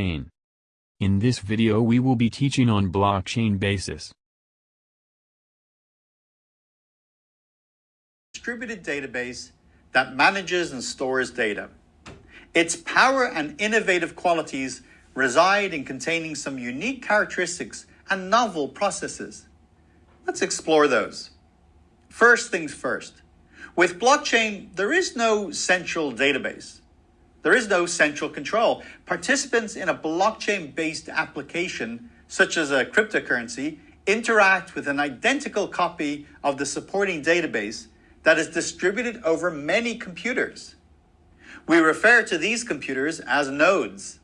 blockchain. In this video we will be teaching on blockchain basis. distributed database that manages and stores data. Its power and innovative qualities reside in containing some unique characteristics and novel processes. Let's explore those. First things first. With blockchain, there is no central database. There is no central control. Participants in a blockchain based application, such as a cryptocurrency, interact with an identical copy of the supporting database that is distributed over many computers. We refer to these computers as nodes.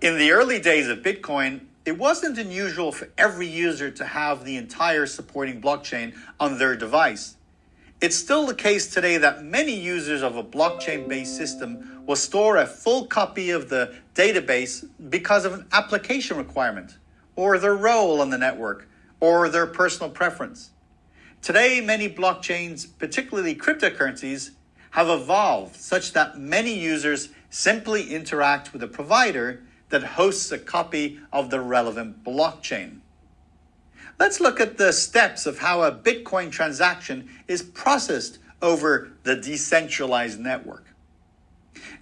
In the early days of Bitcoin, it wasn't unusual for every user to have the entire supporting blockchain on their device. It's still the case today that many users of a blockchain based system will store a full copy of the database because of an application requirement, or their role on the network, or their personal preference. Today, many blockchains, particularly cryptocurrencies, have evolved such that many users simply interact with a provider that hosts a copy of the relevant blockchain. Let's look at the steps of how a Bitcoin transaction is processed over the decentralized network.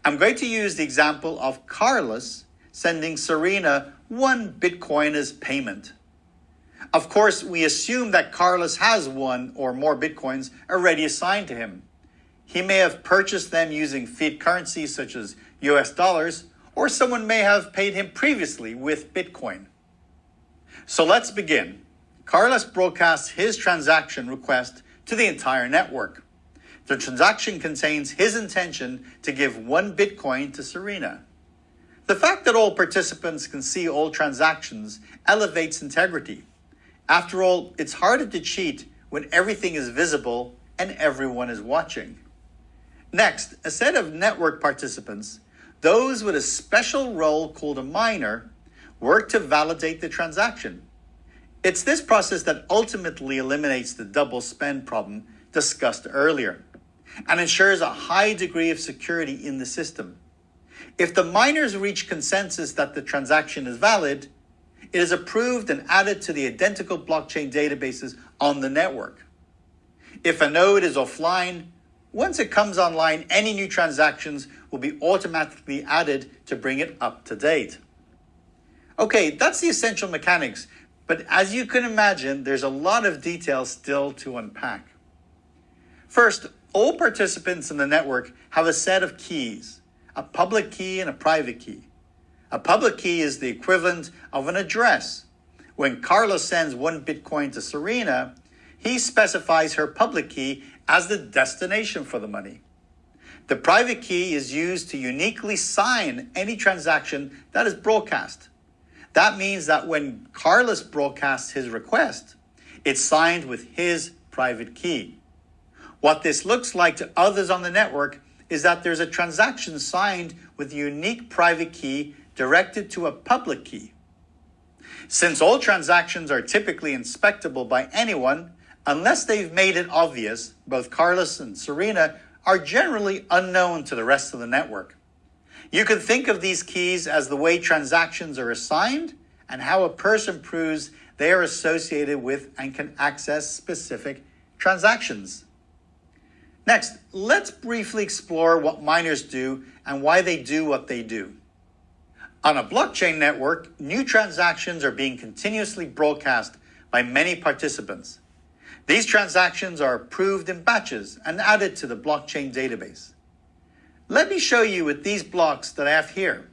I'm going to use the example of Carlos sending Serena one Bitcoin as payment. Of course, we assume that Carlos has one or more Bitcoins already assigned to him. He may have purchased them using fiat currency such as US dollars, or someone may have paid him previously with Bitcoin. So let's begin. Carlos broadcasts his transaction request to the entire network. The transaction contains his intention to give one Bitcoin to Serena. The fact that all participants can see all transactions elevates integrity. After all, it's harder to cheat when everything is visible and everyone is watching. Next, a set of network participants, those with a special role called a miner, work to validate the transaction. It's this process that ultimately eliminates the double spend problem discussed earlier and ensures a high degree of security in the system. If the miners reach consensus that the transaction is valid, it is approved and added to the identical blockchain databases on the network. If a node is offline, once it comes online, any new transactions will be automatically added to bring it up to date. Okay, that's the essential mechanics but as you can imagine, there's a lot of details still to unpack. First, all participants in the network have a set of keys, a public key and a private key. A public key is the equivalent of an address. When Carlos sends one Bitcoin to Serena, he specifies her public key as the destination for the money. The private key is used to uniquely sign any transaction that is broadcast. That means that when Carlos broadcasts his request, it's signed with his private key. What this looks like to others on the network is that there's a transaction signed with a unique private key directed to a public key. Since all transactions are typically inspectable by anyone, unless they've made it obvious, both Carlos and Serena are generally unknown to the rest of the network. You can think of these keys as the way transactions are assigned and how a person proves they are associated with and can access specific transactions. Next, let's briefly explore what miners do and why they do what they do. On a blockchain network, new transactions are being continuously broadcast by many participants. These transactions are approved in batches and added to the blockchain database. Let me show you with these blocks that I have here.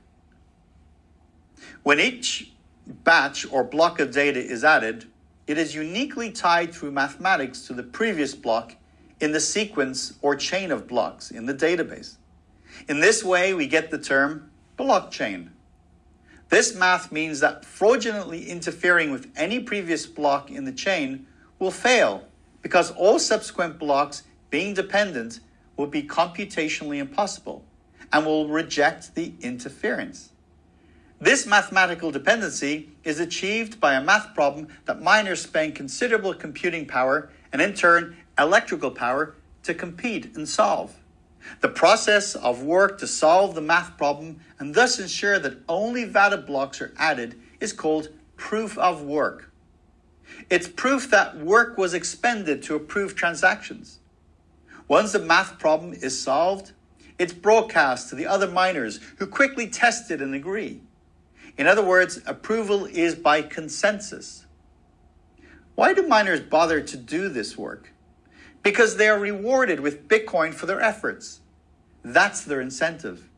When each batch or block of data is added, it is uniquely tied through mathematics to the previous block in the sequence or chain of blocks in the database. In this way, we get the term blockchain. This math means that fraudulently interfering with any previous block in the chain will fail because all subsequent blocks being dependent will be computationally impossible and will reject the interference. This mathematical dependency is achieved by a math problem that miners spend considerable computing power and in turn electrical power to compete and solve. The process of work to solve the math problem and thus ensure that only valid blocks are added is called proof of work. It's proof that work was expended to approve transactions. Once the math problem is solved, it's broadcast to the other miners who quickly test it and agree. In other words, approval is by consensus. Why do miners bother to do this work? Because they are rewarded with Bitcoin for their efforts. That's their incentive.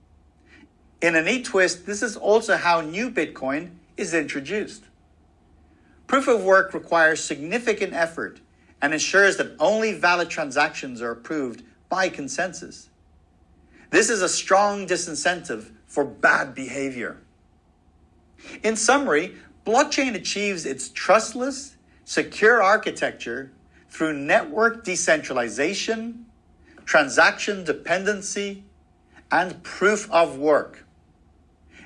In a neat twist, this is also how new Bitcoin is introduced. Proof of work requires significant effort and ensures that only valid transactions are approved by consensus. This is a strong disincentive for bad behavior. In summary, blockchain achieves its trustless, secure architecture through network decentralization, transaction dependency, and proof of work.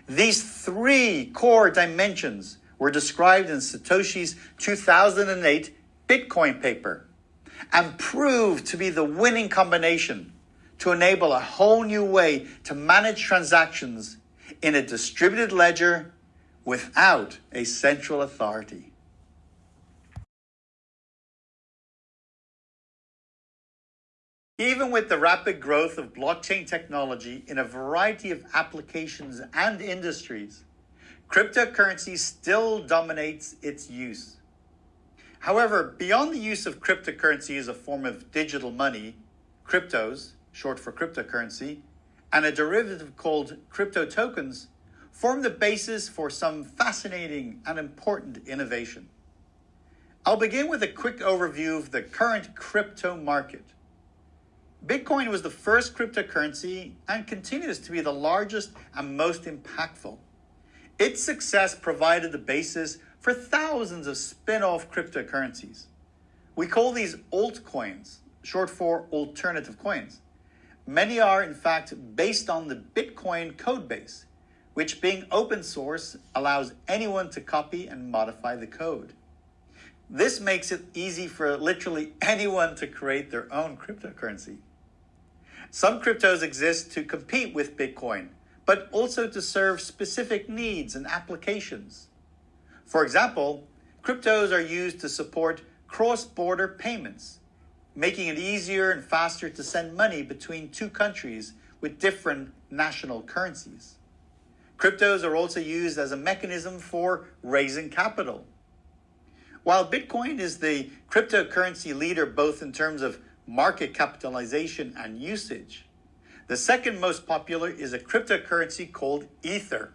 These three core dimensions were described in Satoshi's 2008 Bitcoin paper and proved to be the winning combination to enable a whole new way to manage transactions in a distributed ledger without a central authority. Even with the rapid growth of blockchain technology in a variety of applications and industries, cryptocurrency still dominates its use. However, beyond the use of cryptocurrency as a form of digital money, cryptos, short for cryptocurrency, and a derivative called crypto tokens form the basis for some fascinating and important innovation. I'll begin with a quick overview of the current crypto market. Bitcoin was the first cryptocurrency and continues to be the largest and most impactful. Its success provided the basis for thousands of spin off cryptocurrencies. We call these altcoins, short for alternative coins. Many are, in fact, based on the Bitcoin codebase, which, being open source, allows anyone to copy and modify the code. This makes it easy for literally anyone to create their own cryptocurrency. Some cryptos exist to compete with Bitcoin, but also to serve specific needs and applications. For example, cryptos are used to support cross border payments making it easier and faster to send money between two countries with different national currencies. Cryptos are also used as a mechanism for raising capital. While Bitcoin is the cryptocurrency leader both in terms of market capitalization and usage, the second most popular is a cryptocurrency called Ether.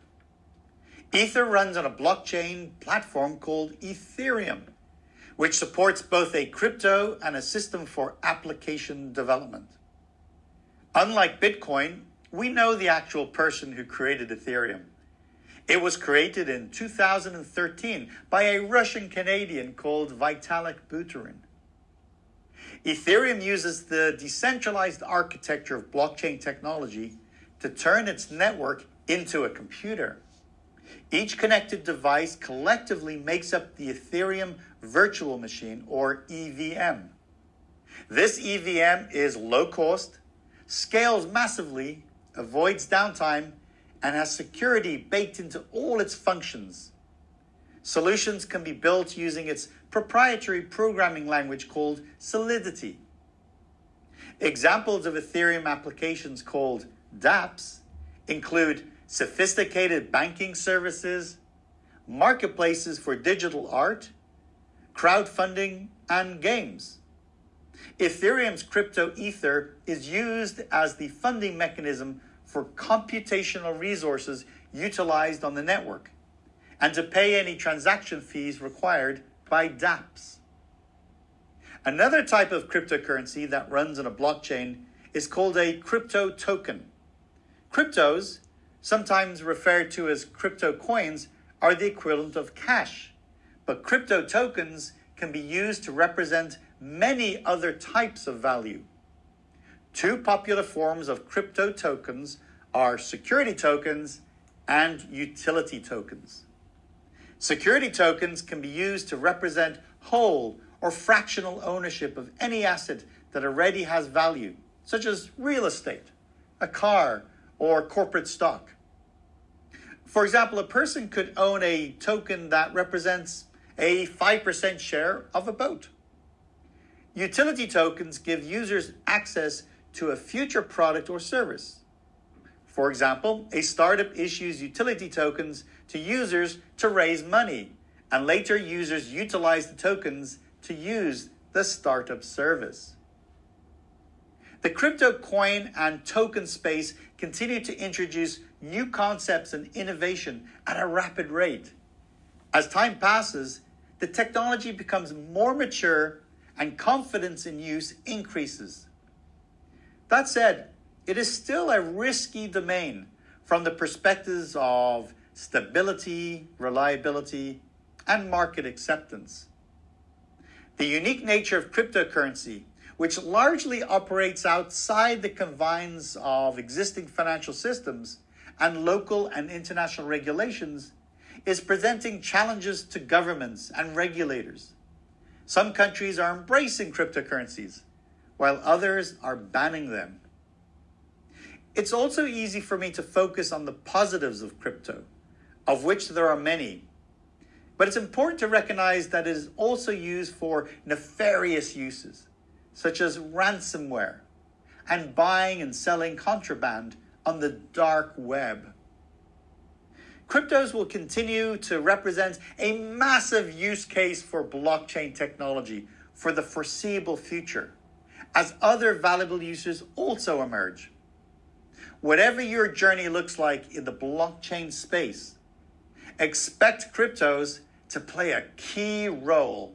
Ether runs on a blockchain platform called Ethereum which supports both a crypto and a system for application development. Unlike Bitcoin, we know the actual person who created Ethereum. It was created in 2013 by a Russian Canadian called Vitalik Buterin. Ethereum uses the decentralized architecture of blockchain technology to turn its network into a computer. Each connected device collectively makes up the Ethereum virtual machine or EVM. This EVM is low cost, scales massively, avoids downtime, and has security baked into all its functions. Solutions can be built using its proprietary programming language called Solidity. Examples of Ethereum applications called dApps include sophisticated banking services, marketplaces for digital art, crowdfunding, and games. Ethereum's crypto Ether is used as the funding mechanism for computational resources utilized on the network and to pay any transaction fees required by dApps. Another type of cryptocurrency that runs on a blockchain is called a crypto token. Cryptos sometimes referred to as crypto coins, are the equivalent of cash. But crypto tokens can be used to represent many other types of value. Two popular forms of crypto tokens are security tokens and utility tokens. Security tokens can be used to represent whole or fractional ownership of any asset that already has value, such as real estate, a car, or corporate stock. For example, a person could own a token that represents a 5% share of a boat. Utility tokens give users access to a future product or service. For example, a startup issues utility tokens to users to raise money, and later users utilize the tokens to use the startup service. The crypto coin and token space continue to introduce new concepts and innovation at a rapid rate. As time passes, the technology becomes more mature and confidence in use increases. That said, it is still a risky domain from the perspectives of stability, reliability, and market acceptance. The unique nature of cryptocurrency, which largely operates outside the confines of existing financial systems and local and international regulations, is presenting challenges to governments and regulators. Some countries are embracing cryptocurrencies, while others are banning them. It's also easy for me to focus on the positives of crypto, of which there are many. But it's important to recognize that it is also used for nefarious uses, such as ransomware and buying and selling contraband on the dark web. Cryptos will continue to represent a massive use case for blockchain technology for the foreseeable future, as other valuable uses also emerge. Whatever your journey looks like in the blockchain space, expect cryptos to play a key role